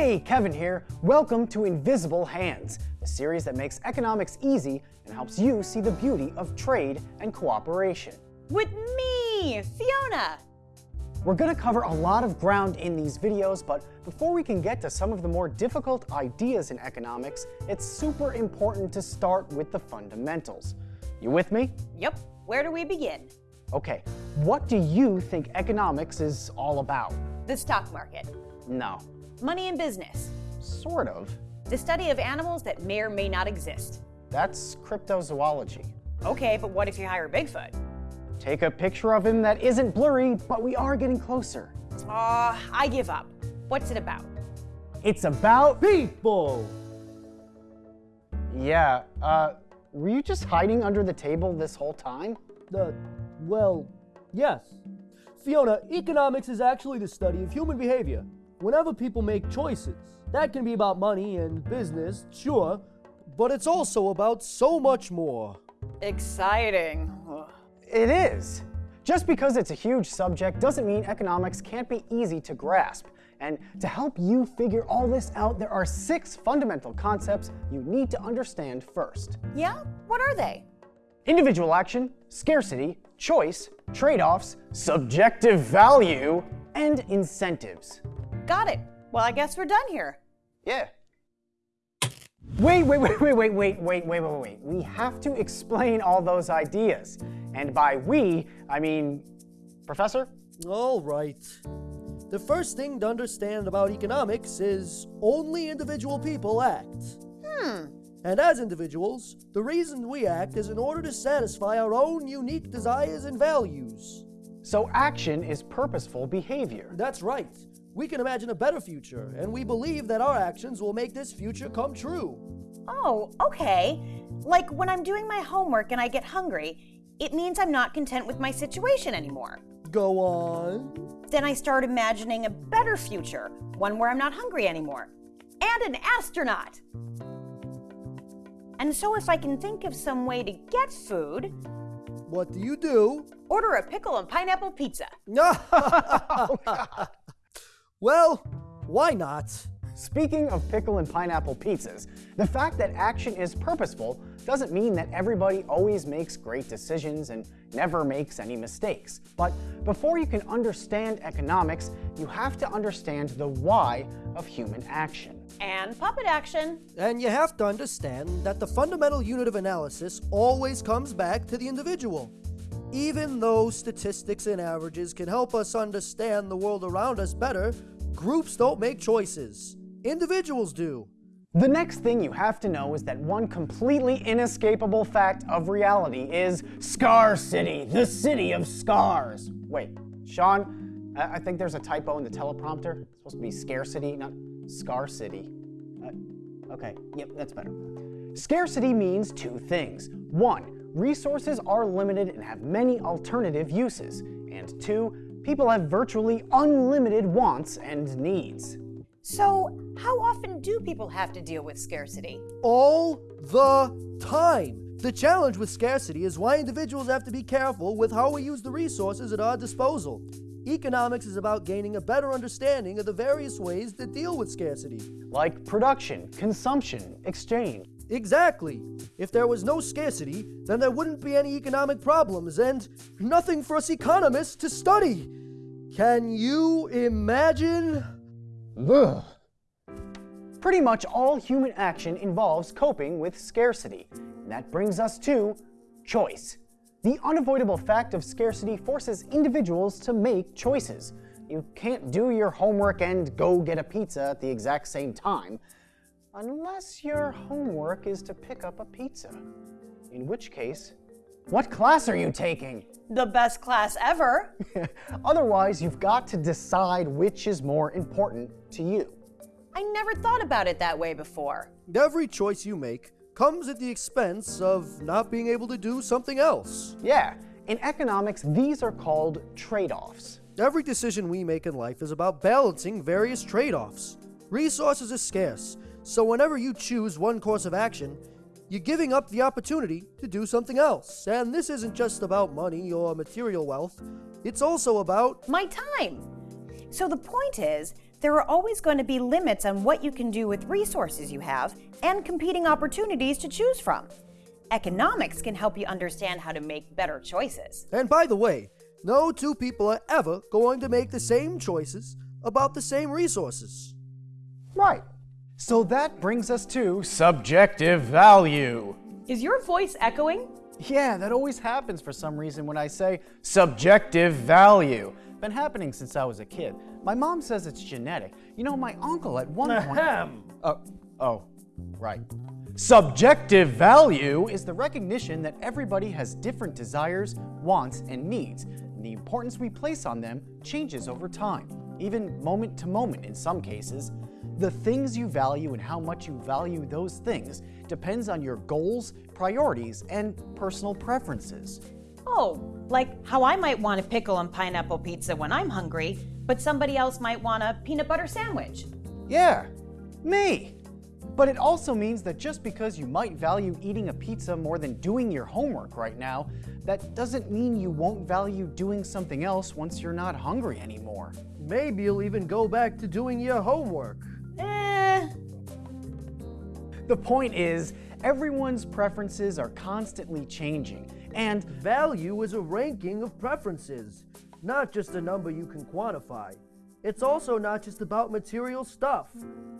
Hey, Kevin here. Welcome to Invisible Hands, a series that makes economics easy and helps you see the beauty of trade and cooperation. With me, Fiona. We're going to cover a lot of ground in these videos, but before we can get to some of the more difficult ideas in economics, it's super important to start with the fundamentals. You with me? Yep. Where do we begin? Okay, what do you think economics is all about? The stock market. No. Money and business. Sort of. The study of animals that may or may not exist. That's cryptozoology. Okay, but what if you hire Bigfoot? Take a picture of him that isn't blurry, but we are getting closer. Aw, uh, I give up. What's it about? It's about people! Yeah, uh, were you just hiding under the table this whole time? Uh, well, yes. Fiona, economics is actually the study of human behavior. Whenever people make choices, that can be about money and business, sure, but it's also about so much more. Exciting. It is. Just because it's a huge subject doesn't mean economics can't be easy to grasp. And to help you figure all this out, there are six fundamental concepts you need to understand first. Yeah? What are they? Individual action, scarcity, choice, trade-offs, subjective value, and incentives. Got it. Well, I guess we're done here. Yeah. Wait, wait, wait, wait, wait, wait, wait, wait, wait, wait. We have to explain all those ideas. And by we, I mean, Professor? All right. The first thing to understand about economics is only individual people act. Hmm. And as individuals, the reason we act is in order to satisfy our own unique desires and values. So action is purposeful behavior. That's right. We can imagine a better future, and we believe that our actions will make this future come true. Oh, okay. Like when I'm doing my homework and I get hungry, it means I'm not content with my situation anymore. Go on. Then I start imagining a better future, one where I'm not hungry anymore. And an astronaut! And so if I can think of some way to get food, what do you do? Order a pickle and pineapple pizza. Oh well, why not? Speaking of pickle and pineapple pizzas, the fact that action is purposeful doesn't mean that everybody always makes great decisions and never makes any mistakes. But before you can understand economics, you have to understand the why of human action. And puppet action. And you have to understand that the fundamental unit of analysis always comes back to the individual. Even though statistics and averages can help us understand the world around us better, groups don't make choices. Individuals do. The next thing you have to know is that one completely inescapable fact of reality is Scar City, the city of scars. Wait, Sean, I think there's a typo in the teleprompter. It's supposed to be scarcity, not Scar City. Uh, okay, yep, that's better. Scarcity means two things. One, resources are limited and have many alternative uses. And two, people have virtually unlimited wants and needs. So, how often do people have to deal with scarcity? All the time. The challenge with scarcity is why individuals have to be careful with how we use the resources at our disposal. Economics is about gaining a better understanding of the various ways to deal with scarcity. Like production, consumption, exchange. Exactly. If there was no scarcity, then there wouldn't be any economic problems and nothing for us economists to study. Can you imagine? Ugh. Pretty much all human action involves coping with scarcity. And that brings us to choice. The unavoidable fact of scarcity forces individuals to make choices. You can't do your homework and go get a pizza at the exact same time, unless your homework is to pick up a pizza. In which case, what class are you taking? The best class ever. Otherwise, you've got to decide which is more important to you. I never thought about it that way before. Every choice you make comes at the expense of not being able to do something else. Yeah, in economics, these are called trade-offs. Every decision we make in life is about balancing various trade-offs. Resources are scarce, so whenever you choose one course of action, you're giving up the opportunity to do something else. And this isn't just about money or material wealth, it's also about my time. So the point is there are always going to be limits on what you can do with resources you have and competing opportunities to choose from. Economics can help you understand how to make better choices. And by the way, no two people are ever going to make the same choices about the same resources. Right. So that brings us to subjective value. Is your voice echoing? Yeah, that always happens for some reason when I say subjective value. Been happening since I was a kid. My mom says it's genetic. You know, my uncle at one point. Ahem. Oh, oh, right. Subjective value is the recognition that everybody has different desires, wants, and needs, and the importance we place on them changes over time, even moment to moment in some cases. The things you value and how much you value those things depends on your goals, priorities, and personal preferences. Oh, like how I might want a pickle and pineapple pizza when I'm hungry, but somebody else might want a peanut butter sandwich. Yeah, me. But it also means that just because you might value eating a pizza more than doing your homework right now, that doesn't mean you won't value doing something else once you're not hungry anymore. Maybe you'll even go back to doing your homework. The point is, everyone's preferences are constantly changing, and Value is a ranking of preferences, not just a number you can quantify. It's also not just about material stuff.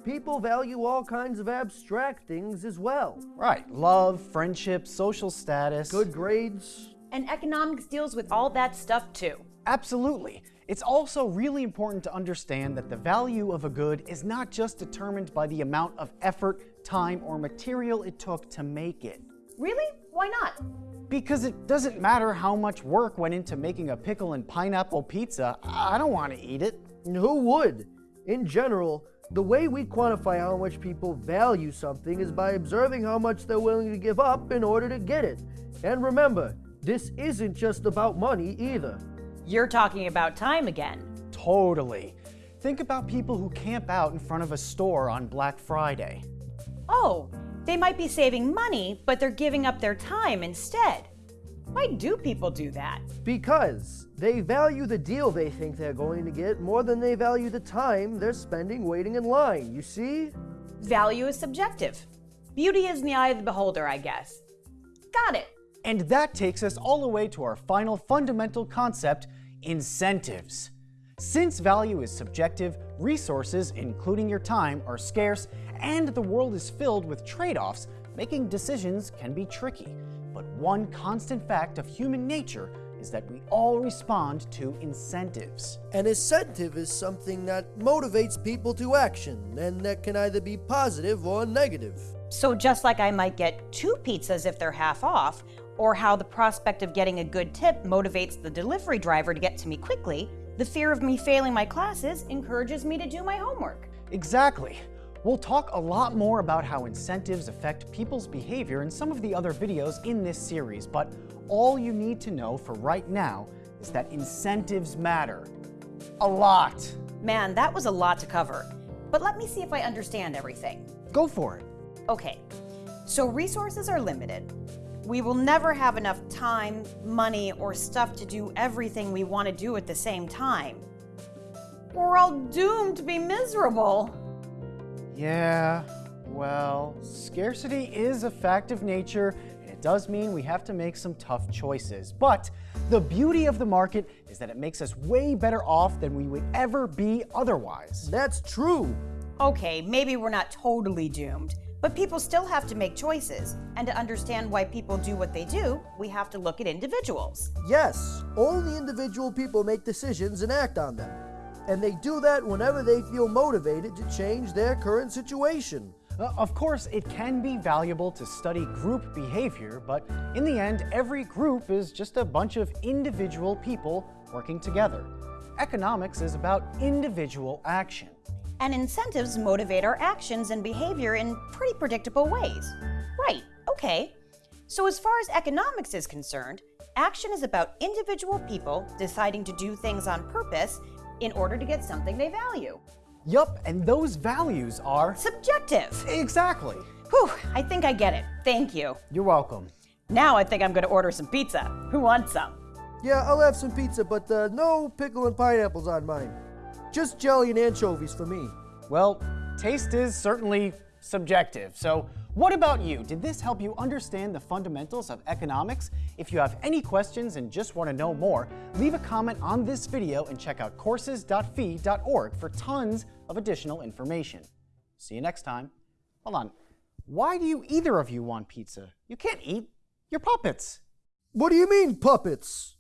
People value all kinds of abstract things as well. right, love, friendship, social status. Good grades. and economics deals with all that stuff too. Absolutely. It's also really important to understand that the value of a good is not just determined by the amount of effort, time, or material it took to make it. Really? Why not? Because it doesn't matter how much work went into making a pickle and pineapple pizza, I don't want to eat it. And Who would? In general, the way we quantify how much people value something is by observing how much they're willing to give up in order to get it. And remember, this isn't just about money either. You're talking about time again. Totally. Think about people who camp out in front of a store on Black Friday. Oh, they might be saving money, but they're giving up their time instead. Why do people do that? Because they value the deal they think they're going to get more than they value the time they're spending waiting in line, you see? Value is subjective. Beauty is in the eye of the beholder, I guess. Got it. And that takes us all the way to our final fundamental concept incentives. Since value is subjective, resources, including your time, are scarce, and the world is filled with trade offs, making decisions can be tricky. But one constant fact of human nature is that we all respond to incentives. An incentive is something that motivates people to action, and that can either be positive or negative. So, just like I might get two pizzas if they're half off, or how the prospect of getting a good tip motivates the delivery driver to get to me quickly, the fear of me failing my classes encourages me to do my homework. Exactly. We'll talk a lot more about how incentives affect people's behavior in some of the other videos in this series, but all you need to know for right now is that incentives matter. A lot. Man, that was a lot to cover. But let me see if I understand everything. Go for it. Okay, so resources are limited. We will never have enough time, money, or stuff to do everything we want to do at the same time. We're all doomed to be miserable. Yeah, well, scarcity is a fact of nature, and it does mean we have to make some tough choices. But the beauty of the market is that it makes us way better off than we would ever be otherwise. That's true. Okay, maybe we're not totally doomed, but people still have to make choices. And to understand why people do what they do, we have to look at individuals. Yes, only individual people make decisions and act on them. And they do that whenever they feel motivated to change their current situation. Uh, Of course, it can be valuable to study group behavior, but in the end, every group is just a bunch of individual people working together. Economics is about individual action. And incentives motivate our actions and behavior in pretty predictable ways. Right, okay. So, as far as economics is concerned, action is about individual people deciding to do things on purpose in order to get something they value. Yup, and those values are. Subjective. Exactly. Whew, I think I get it. Thank you. You're welcome. Now I think I'm gonna order some pizza. Who wants some? Yeah, I'll have some pizza, but uh, no pickle and pineapples on mine. Just jelly and anchovies for me. Well, taste is certainly subjective. So, what about you? Did this help you understand the fundamentals of economics? If you have any questions and just want to know more, leave a comment on this video and check out courses.fee.org for tons of additional information. See you next time. Hold on. Why do you either of you want pizza? You can't eat. You're puppets. What do you mean, puppets?